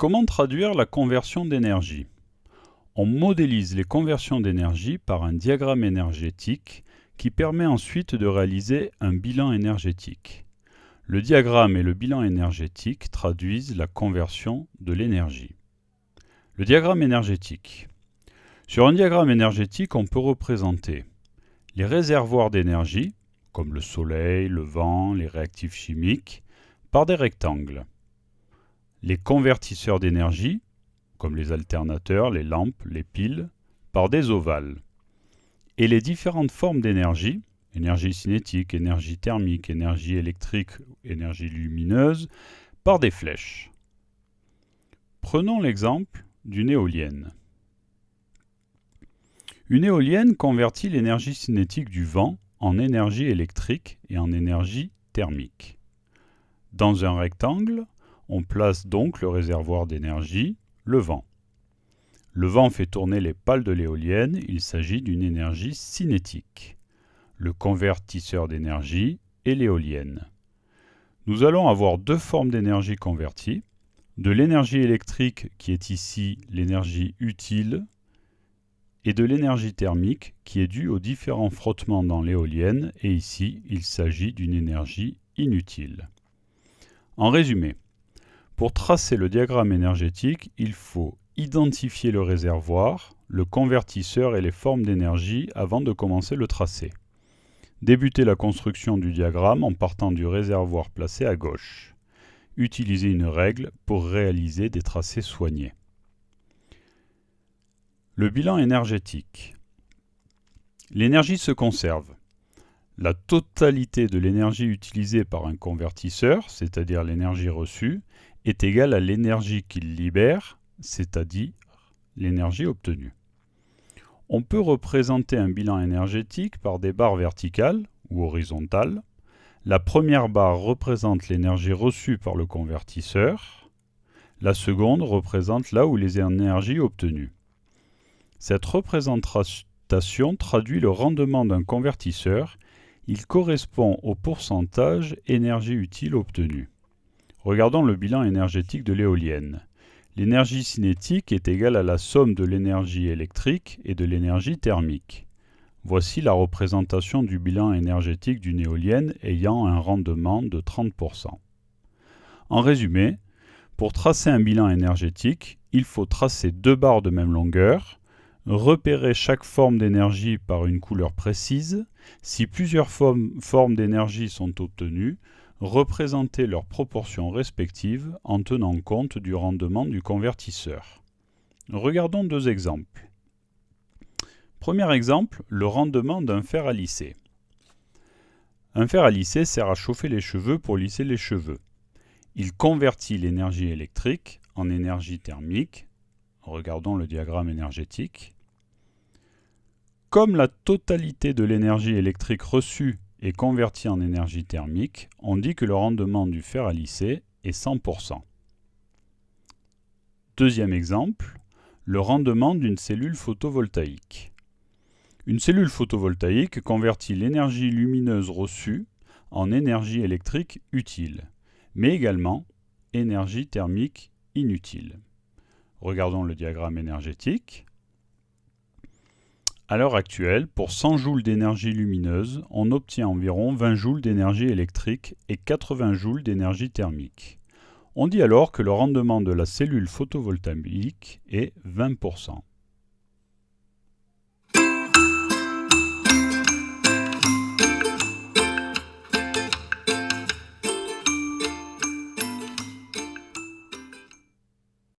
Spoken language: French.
Comment traduire la conversion d'énergie? On modélise les conversions d'énergie par un diagramme énergétique qui permet ensuite de réaliser un bilan énergétique. Le diagramme et le bilan énergétique traduisent la conversion de l'énergie. Le diagramme énergétique. Sur un diagramme énergétique, on peut représenter les réservoirs d'énergie, comme le soleil, le vent, les réactifs chimiques, par des rectangles. Les convertisseurs d'énergie, comme les alternateurs, les lampes, les piles, par des ovales. Et les différentes formes d'énergie, énergie cinétique, énergie thermique, énergie électrique, énergie lumineuse, par des flèches. Prenons l'exemple d'une éolienne. Une éolienne convertit l'énergie cinétique du vent en énergie électrique et en énergie thermique. Dans un rectangle, on place donc le réservoir d'énergie, le vent. Le vent fait tourner les pales de l'éolienne, il s'agit d'une énergie cinétique. Le convertisseur d'énergie est l'éolienne. Nous allons avoir deux formes d'énergie convertie, de l'énergie électrique qui est ici l'énergie utile et de l'énergie thermique qui est due aux différents frottements dans l'éolienne et ici il s'agit d'une énergie inutile. En résumé, pour tracer le diagramme énergétique, il faut identifier le réservoir, le convertisseur et les formes d'énergie avant de commencer le tracé. Débuter la construction du diagramme en partant du réservoir placé à gauche. Utiliser une règle pour réaliser des tracés soignés. Le bilan énergétique. L'énergie se conserve. La totalité de l'énergie utilisée par un convertisseur, c'est-à-dire l'énergie reçue, est égale à l'énergie qu'il libère, c'est-à-dire l'énergie obtenue. On peut représenter un bilan énergétique par des barres verticales ou horizontales. La première barre représente l'énergie reçue par le convertisseur. La seconde représente là où les énergies obtenues. Cette représentation traduit le rendement d'un convertisseur. Il correspond au pourcentage énergie utile obtenue. Regardons le bilan énergétique de l'éolienne. L'énergie cinétique est égale à la somme de l'énergie électrique et de l'énergie thermique. Voici la représentation du bilan énergétique d'une éolienne ayant un rendement de 30%. En résumé, pour tracer un bilan énergétique, il faut tracer deux barres de même longueur, repérer chaque forme d'énergie par une couleur précise. Si plusieurs formes, d'énergie sont obtenues, représenter leurs proportions respectives en tenant compte du rendement du convertisseur. Regardons deux exemples. Premier exemple, le rendement d'un fer à lisser. Un fer à lisser sert à chauffer les cheveux pour lisser les cheveux. Il convertit l'énergie électrique en énergie thermique Regardons le diagramme énergétique. Comme la totalité de l'énergie électrique reçue est convertie en énergie thermique, on dit que le rendement du fer à lisser est 100%. Deuxième exemple, le rendement d'une cellule photovoltaïque. Une cellule photovoltaïque convertit l'énergie lumineuse reçue en énergie électrique utile, mais également énergie thermique inutile. Regardons le diagramme énergétique. À l'heure actuelle, pour 100 joules d'énergie lumineuse, on obtient environ 20 joules d'énergie électrique et 80 joules d'énergie thermique. On dit alors que le rendement de la cellule photovoltaïque est 20%.